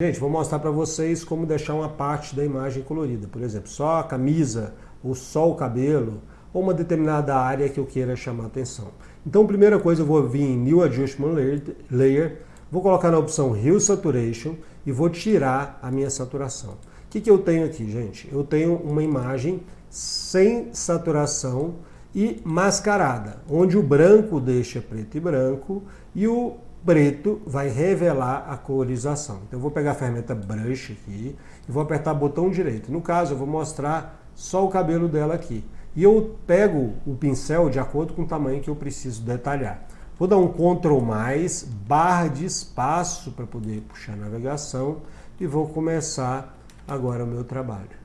Gente, vou mostrar para vocês como deixar uma parte da imagem colorida. Por exemplo, só a camisa, ou só o cabelo, ou uma determinada área que eu queira chamar atenção. Então, primeira coisa, eu vou vir em New Adjustment Layer, vou colocar na opção Hue Saturation e vou tirar a minha saturação. O que, que eu tenho aqui, gente? Eu tenho uma imagem sem saturação e mascarada, onde o branco deixa preto e branco e o preto vai revelar a colorização. Então eu vou pegar a ferramenta Brush aqui e vou apertar o botão direito. No caso, eu vou mostrar só o cabelo dela aqui. E eu pego o pincel de acordo com o tamanho que eu preciso detalhar. Vou dar um Ctrl+, barra de espaço para poder puxar a navegação e vou começar agora o meu trabalho.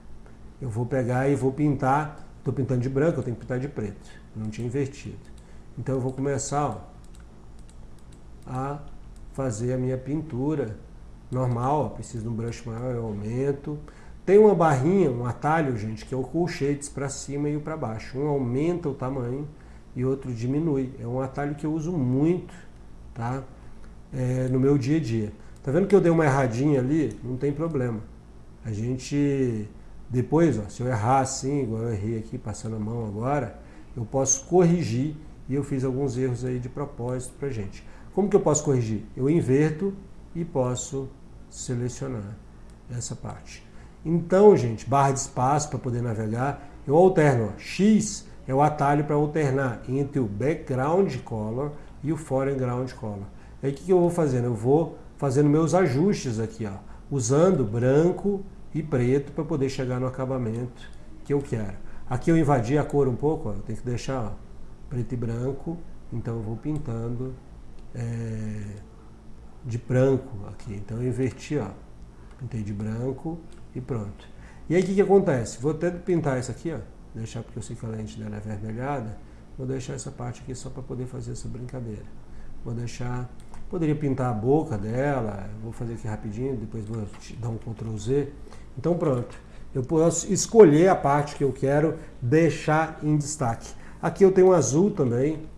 Eu vou pegar e vou pintar, estou pintando de branco, eu tenho que pintar de preto, não tinha invertido. Então eu vou começar, ó, a fazer a minha pintura normal, preciso de um brush maior, eu aumento. Tem uma barrinha, um atalho, gente, que é o colchetes para cima e para baixo. Um aumenta o tamanho e outro diminui. É um atalho que eu uso muito, tá? É, no meu dia a dia. Tá vendo que eu dei uma erradinha ali? Não tem problema. A gente, depois, ó, se eu errar assim, igual eu errei aqui, passando a mão agora, eu posso corrigir e eu fiz alguns erros aí de propósito pra gente. Como que eu posso corrigir? Eu inverto e posso selecionar essa parte. Então, gente, barra de espaço para poder navegar, eu alterno. Ó. X é o atalho para alternar entre o background color e o foreground color. Aí o que, que eu vou fazendo? Eu vou fazendo meus ajustes aqui, ó, usando branco e preto para poder chegar no acabamento que eu quero. Aqui eu invadi a cor um pouco, ó, eu tenho que deixar ó, preto e branco, então eu vou pintando é, de branco aqui. Então eu inverti, ó. Pintei de branco e pronto. E aí o que, que acontece? Vou até pintar isso aqui, ó. Deixar porque eu sei que a lente dela é avermelhada. Vou deixar essa parte aqui só para poder fazer essa brincadeira. Vou deixar... Poderia pintar a boca dela, vou fazer aqui rapidinho, depois vou dar um Ctrl Z. Então pronto. Eu posso escolher a parte que eu quero deixar em destaque. Aqui eu tenho um azul também,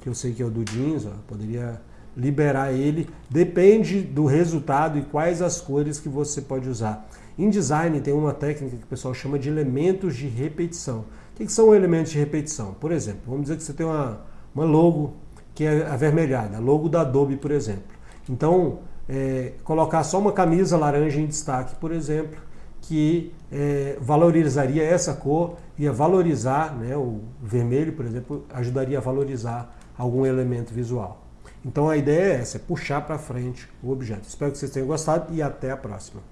que eu sei que é o do jeans, ó, poderia liberar ele, depende do resultado e quais as cores que você pode usar. Em design tem uma técnica que o pessoal chama de elementos de repetição. O que, são elementos de repetição? Por exemplo, vamos dizer que você tem uma, uma logo que é avermelhada, logo da Adobe, por exemplo. Então, é, colocar só uma camisa laranja em destaque, por exemplo, que é, valorizaria essa cor, ia valorizar, né, o vermelho, por exemplo, ajudaria a valorizar algum elemento visual. Então a ideia é essa, é puxar para frente o objeto. Espero que vocês tenham gostado e até a próxima.